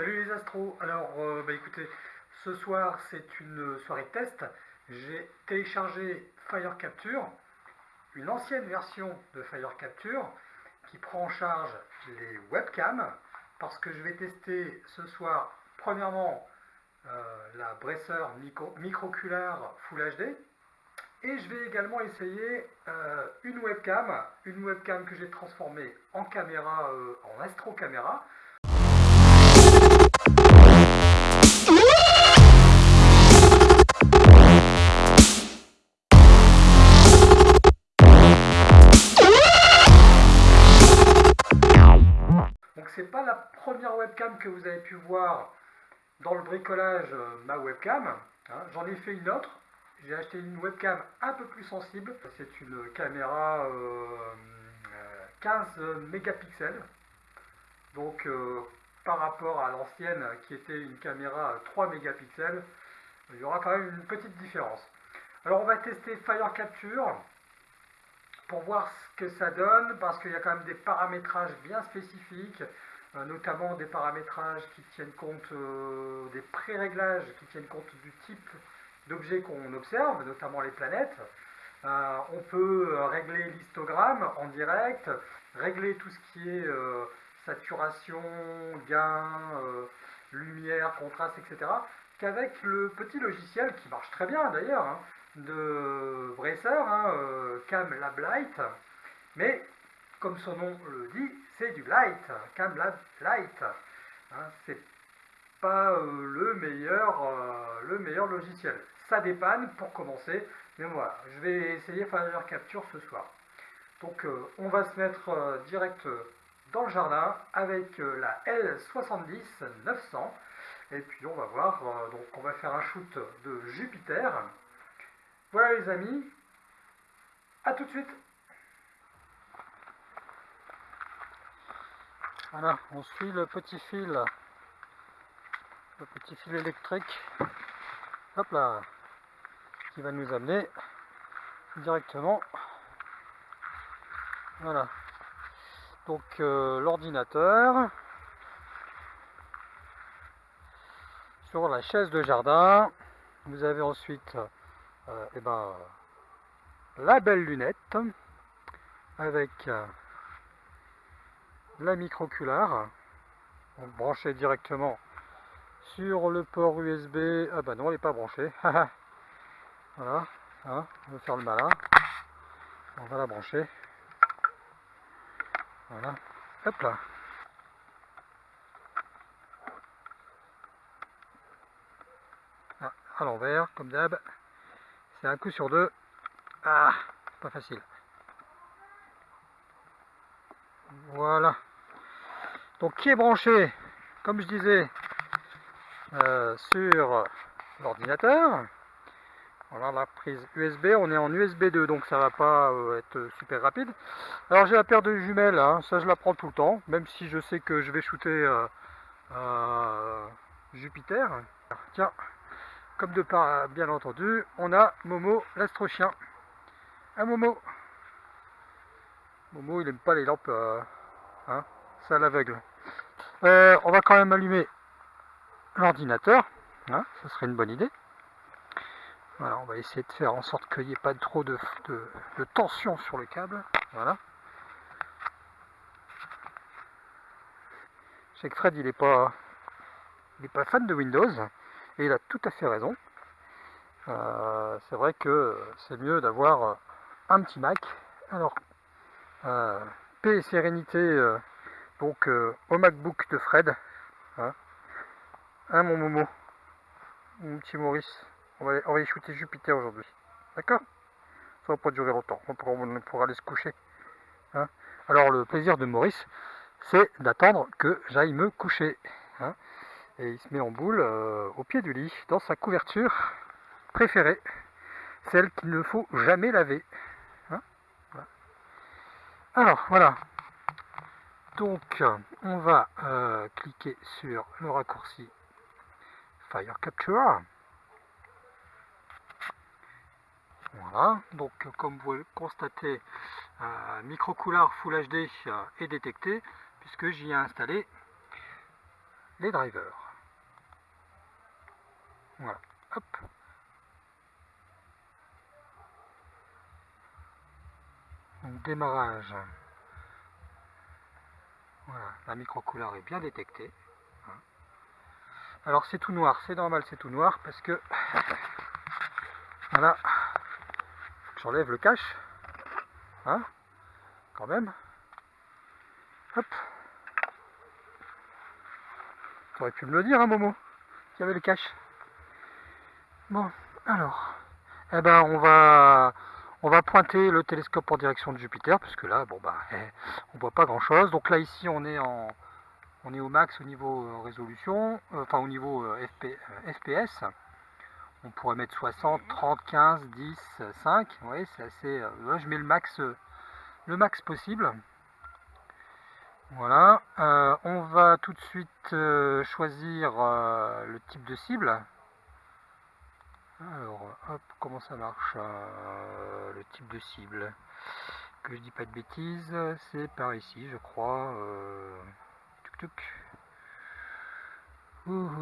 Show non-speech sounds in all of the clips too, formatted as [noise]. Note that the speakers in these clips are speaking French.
Salut les astros, alors euh, bah écoutez, ce soir c'est une soirée test, j'ai téléchargé Fire Capture, une ancienne version de Fire Capture qui prend en charge les webcams parce que je vais tester ce soir premièrement euh, la Bresser micro, microculaire Full HD et je vais également essayer euh, une webcam, une webcam que j'ai transformée en caméra, en astro caméra c'est pas la première webcam que vous avez pu voir dans le bricolage euh, ma webcam. Hein. J'en ai fait une autre. J'ai acheté une webcam un peu plus sensible. C'est une caméra 15 euh, mégapixels. Donc euh, par rapport à l'ancienne qui était une caméra 3 mégapixels, il y aura quand même une petite différence. Alors on va tester Fire Capture pour voir ce que ça donne, parce qu'il y a quand même des paramétrages bien spécifiques, euh, notamment des paramétrages qui tiennent compte euh, des pré-réglages, qui tiennent compte du type d'objet qu'on observe, notamment les planètes. Euh, on peut régler l'histogramme en direct, régler tout ce qui est saturation, gain, lumière, contraste, etc. qu'avec le petit logiciel, qui marche très bien d'ailleurs, hein, de Bresser, hein, euh, Cam Lab Light, mais comme son nom le dit, c'est du light, Cam Lab Light. Hein, c'est pas euh, le, meilleur, euh, le meilleur logiciel. Ça dépanne pour commencer, mais voilà, je vais essayer Fire Capture ce soir. Donc on va se mettre direct dans le jardin avec la L70 900 et puis on va voir, donc on va faire un shoot de Jupiter. Voilà les amis, à tout de suite. Voilà, on suit le petit fil, le petit fil électrique, hop là, qui va nous amener directement, voilà, donc euh, l'ordinateur, sur la chaise de jardin, vous avez ensuite euh, eh ben, la belle lunette avec euh, la microculaire branchée directement sur le port USB. Ah bah non, elle n'est pas branchée. [laughs] voilà, hein, on va faire le malin. On va la brancher. Voilà, hop là. Ah, à l'envers, comme d'hab. C'est un coup sur deux. Ah, pas facile. Voilà. Donc qui est branché, comme je disais, euh, sur l'ordinateur. Voilà la prise USB, on est en USB 2 donc ça va pas euh, être super rapide. Alors j'ai la paire de jumelles, hein. ça je la prends tout le temps, même si je sais que je vais shooter euh, Jupiter. Tiens, comme de part, bien entendu, on a Momo, l'astro-chien. Un Momo? Momo, il n'aime pas les lampes, euh, hein, à l'aveugle. On va quand même allumer l'ordinateur, hein, ça serait une bonne idée. Voilà, on va essayer de faire en sorte qu'il n'y ait pas trop de, de, tension sur le câble. Voilà. Je sais que Fred, il n'est pas, pas fan de Windows. Et il a tout à fait raison. Euh, c'est vrai que c'est mieux d'avoir un petit Mac. Alors, euh, paix et sérénité euh, donc au MacBook de Fred. Hein, hein mon Momo Mon petit Maurice. On va, y shooter Jupiter aujourd'hui. D'accord? Ça va pas durer longtemps. On pourra, aller se coucher. Hein? Alors le plaisir de Maurice, c'est d'attendre que j'aille me coucher. Hein? Et il se met en boule euh, au pied du lit, dans sa couverture préférée, celle qu'il ne faut jamais laver. Hein? Alors, voilà. Donc, on va euh, cliquer sur le raccourci Fire Capture. Voilà, donc comme vous le constatez, euh, micro Full HD est détecté puisque j'y ai installé les drivers. Voilà, hop. Donc démarrage. Voilà, la micro-couleur est bien détectée. Hein. Alors c'est tout noir, c'est normal, c'est tout noir parce que voilà, j'enlève le cache, hein, quand même. Hop. Tu aurais pu me le dire, hein, Momo, qu'il y avait le cache. Bon, alors, eh ben, on va, on va pointer le télescope en direction de Jupiter, puisque là, bon bah, eh, on voit pas grand chose. Donc là, ici, on est en, on est au max au niveau euh, résolution, euh, enfin au niveau euh, FPS. On pourrait mettre 60, 30, 15, 10, 5. Vous c'est assez. Là, je mets le max, le max possible. Voilà, euh, on va tout de suite euh, choisir euh, le type de cible. Alors, hop, comment ça marche Le type de cible? Que je dis pas de bêtises, c'est par ici, je crois. Tuc, tuc.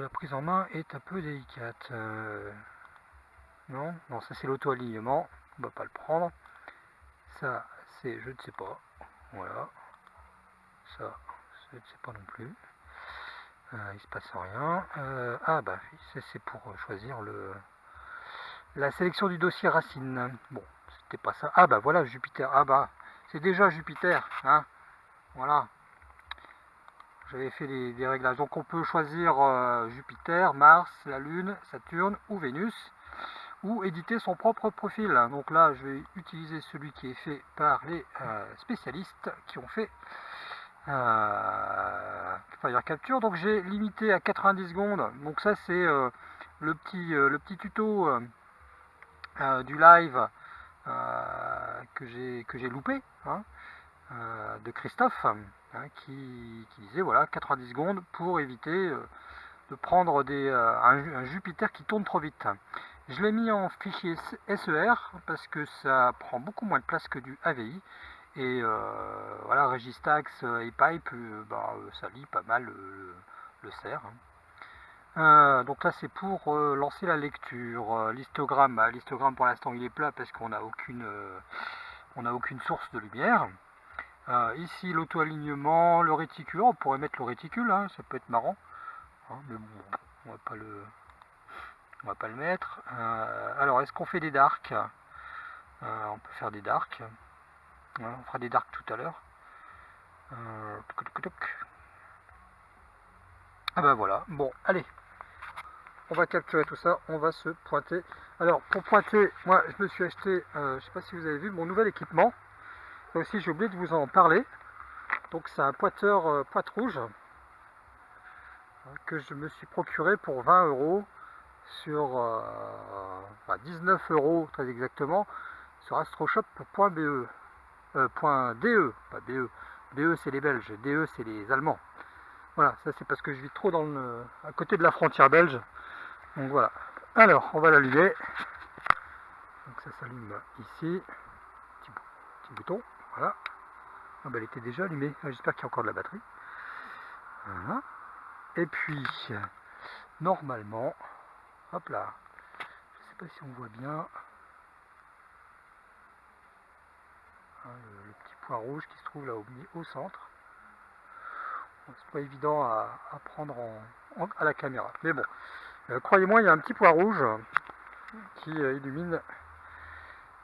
La prise en main est un peu délicate. non, non, ça c'est l'auto-alignement. On va pas le prendre. Ça, c'est, je ne sais pas. Voilà ça, je ne sais pas non plus. Euh, il se passe rien. Euh, ah bah c'est pour choisir le la sélection du dossier racine. Bon, c'était pas ça. Ah bah voilà Jupiter. Ah bah c'est déjà Jupiter. Hein voilà. J'avais fait des, réglages. Donc on peut choisir euh, Jupiter, Mars, la Lune, Saturne ou Vénus ou éditer son propre profil. Donc là, je vais utiliser celui qui est fait par les spécialistes qui ont fait euh, Fire Capture. Donc j'ai limité à 90 secondes. Donc ça c'est euh, le, petit, euh, le petit tuto du live que j'ai loupé hein, de Christophe hein, qui, disait voilà 90 secondes pour éviter de prendre des, un, Jupiter qui tourne trop vite. Je l'ai mis en fichier SER parce que ça prend beaucoup moins de place que du AVI et euh, voilà, Registax et Pipe, euh, bah, ça lit pas mal le CER. Hein. donc là c'est pour euh, lancer la lecture. L'histogramme, bah, l'histogramme pour l'instant il est plat parce qu'on n'a aucune, on aucune source de lumière. Ici l'auto-alignement, le réticule, on pourrait mettre le réticule, hein, ça peut être marrant. Hein, mais bon, on va pas le, on va pas le mettre. alors est-ce qu'on fait des darks? On peut faire des darks on fera des darks tout à l'heure. Euh, ah bah voilà, bon, allez. On va capturer tout ça, on va se pointer. Alors, pour pointer, moi, je me suis acheté, euh, je sais pas si vous avez vu, mon nouvel équipement. Aussi, j'ai oublié de vous en parler. Donc, c'est un pointeur euh, pointe rouge que je me suis procuré pour 20 euros sur 19 euros très exactement sur astroshop.be. Euh, DE, pas DE. DE c'est les Belges, DE c'est les Allemands. Voilà, ça c'est parce que je vis trop dans le, à côté de la frontière belge. Donc voilà. Alors, on va l'allumer. Donc ça s'allume ici. Petit, bouton, voilà. Ah bah, elle était déjà allumée. Ah, j'espère qu'il y a encore de la batterie. Et puis, normalement, hop là. Je sais pas si on voit bien. Hein, le, petit point rouge qui se trouve là au, au centre. c'est pas évident à, prendre à la caméra. Mais bon, euh, croyez-moi, il y a un petit point rouge qui euh, illumine,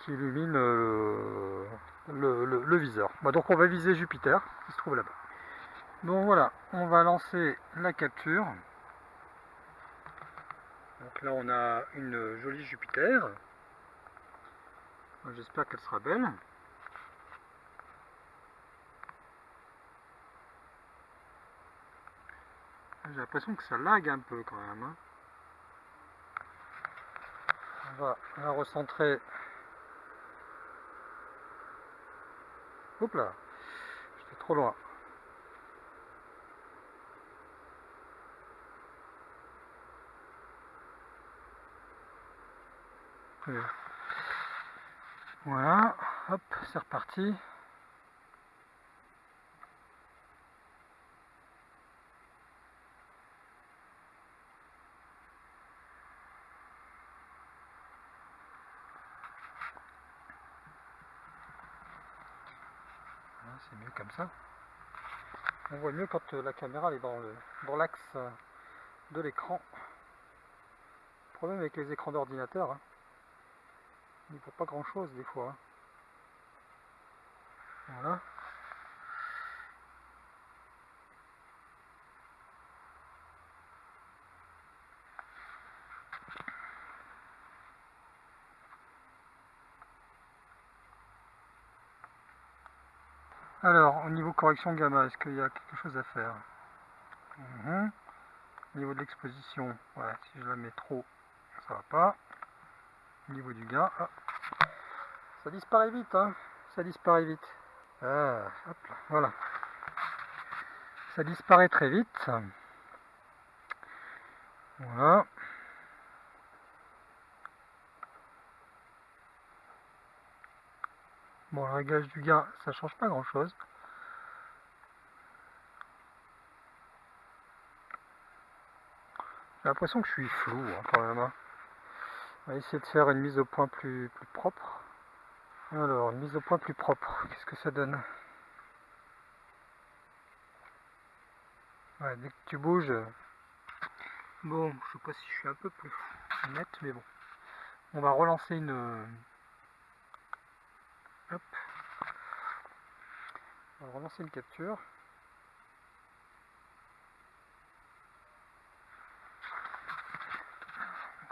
qui illumine euh, le, viseur. donc on va viser Jupiter qui se trouve là-bas. Donc voilà, on va lancer la capture. Donc là on a une jolie Jupiter. J'espère qu'elle sera belle. J'ai l'impression que ça lag un peu quand même. Hein. On va la recentrer. Là, j'étais trop loin. Voilà, hop, c'est reparti. Mieux comme ça. On voit mieux quand la caméra est dans le dans l'axe de l'écran. Problème avec les écrans d'ordinateur, hein. il ne voit pas grand chose des fois. Hein. Voilà. Alors, au niveau correction gamma, est-ce qu'il y a quelque chose à faire? Mhm. Au niveau de l'exposition, si je la mets trop, ça va pas. Au niveau du gain, ça disparaît vite, hein ça disparaît vite. Ah, hop voilà. Ça disparaît très vite. Voilà. Bon, le réglage du gain, ça change pas grand chose. J'ai l'impression que je suis flou hein, quand même. Hein. On va essayer de faire une mise au point plus, plus propre. Alors, une mise au point plus propre, qu'est-ce que ça donne? Dès que tu bouges... Bon, je sais pas si je suis un peu plus net, mais bon. On va relancer une, Hop. On va relancer une capture.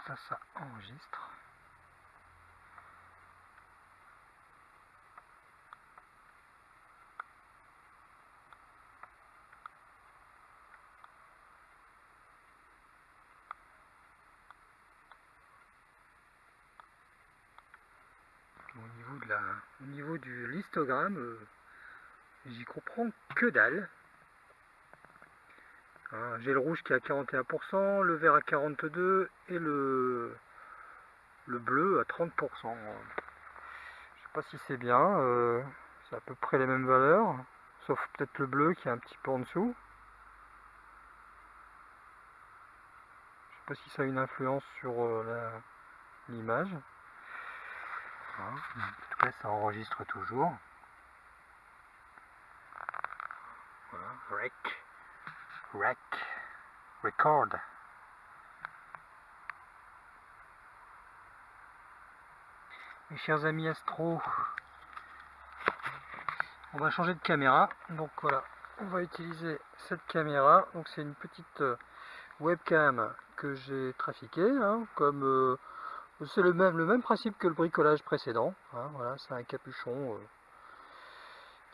Ça, ça enregistre. Au niveau, de la, au niveau du listogramme, euh, j'y comprends que dalle. J'ai le rouge qui est à 41%, le vert à 42% et le, le bleu à 30%. Je sais pas si c'est bien, euh, c'est à peu près les mêmes valeurs, sauf peut-être le bleu qui est un petit peu en dessous. Je sais pas si ça a une influence sur euh, l'image. En tout cas, ça enregistre toujours. Voilà, rec, rec, record. Mes chers amis astro, on va changer de caméra. Donc voilà, on va utiliser cette caméra. Donc c'est une petite euh, webcam que j'ai trafiquée, hein, comme euh, c'est le même, le même principe que le bricolage précédent. Hein, voilà, c'est un capuchon euh,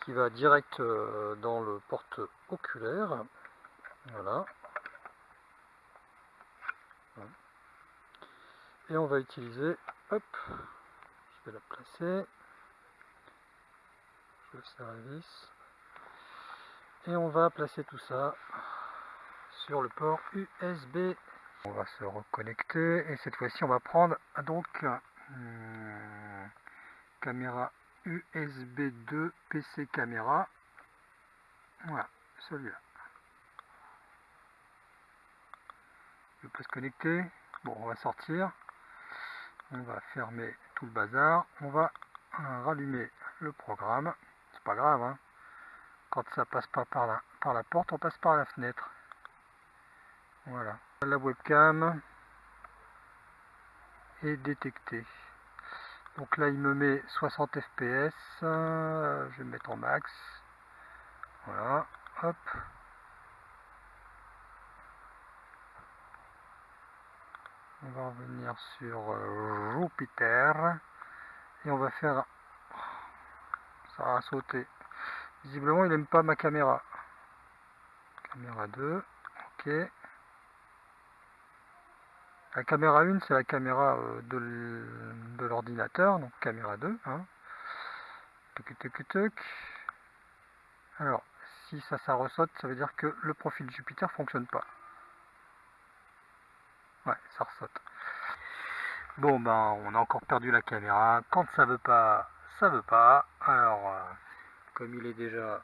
qui va direct euh, dans le porte-oculaire. Voilà. Et on va utiliser, hop, je vais la placer, je la vis, et on va placer tout ça sur le port USB on va se reconnecter et cette fois-ci on va prendre donc euh, caméra USB 2 PC caméra. Voilà, celui-là. Je peux se connecter. Bon, on va sortir. On va fermer tout le bazar. On va euh, rallumer le programme. C'est pas grave, hein. Quand ça passe pas par la, par la porte, on passe par la fenêtre. Voilà. La webcam est détectée. Donc là, il me met 60 fps. je vais mettre en max. Voilà. Hop. On va revenir sur euh, Jupiter. Et on va faire... Ça a sauté. Visiblement, il n'aime pas ma caméra. Caméra 2. Ok. La caméra 1, c'est la caméra euh, de l'ordinateur, donc caméra 2. Hein. Alors, si ça, ça ressaute, ça veut dire que le profil Jupiter fonctionne pas. Ouais, ça ressaute. Bon, ben, on a encore perdu la caméra. Quand ça veut pas, ça veut pas. Alors, euh, comme il est déjà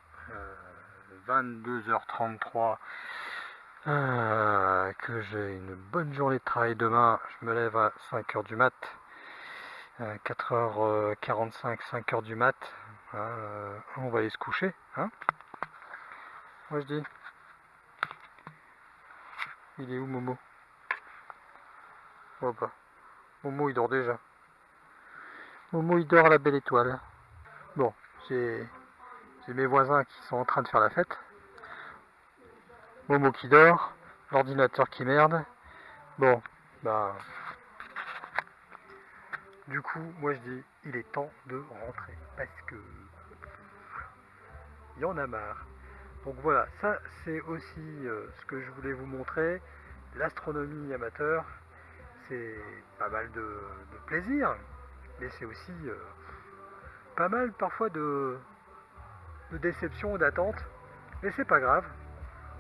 22h33, euh, euh, que j'ai une bonne journée de travail demain. Je me lève à 5h du mat. 4h45, 5h du mat. Euh, on va aller se coucher. Hein? Moi je dis. Il est où Momo? Momo il dort déjà. Momo il dort à la belle étoile. Bon, j'ai mes voisins qui sont en train de faire la fête. Momo qui dort, l'ordinateur qui merde. Bon, bah... Du coup, moi je dis, il est temps de rentrer. Parce que... Il y en a marre. Donc voilà, ça c'est aussi euh, ce que je voulais vous montrer. L'astronomie amateur, c'est pas mal de, plaisir, mais c'est aussi euh, pas mal parfois de, de déception, d'attente. Mais c'est pas grave,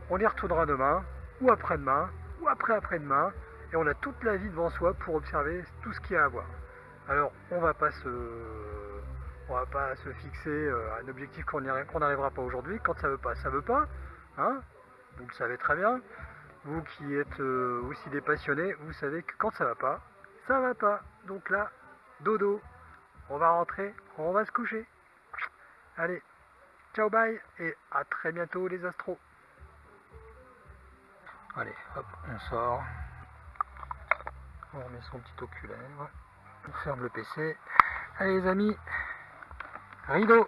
on y retournera demain, ou après-demain, ou après-après-demain, et on a toute la vie devant soi pour observer tout ce qu'il y a à voir. Alors, on va pas se, on va pas se fixer euh, un objectif qu'on n'arrivera pas aujourd'hui. Quand ça veut pas, ça veut pas. Hein vous le savez très bien. Vous qui êtes euh, aussi des passionnés, vous savez que quand ça va pas, ça va pas. Donc là, dodo. On va rentrer, on va se coucher. Allez, ciao bye et à très bientôt les astros. Allez, hop, on sort. On remet son petit oculaire. On ferme le PC. Allez les amis, rideau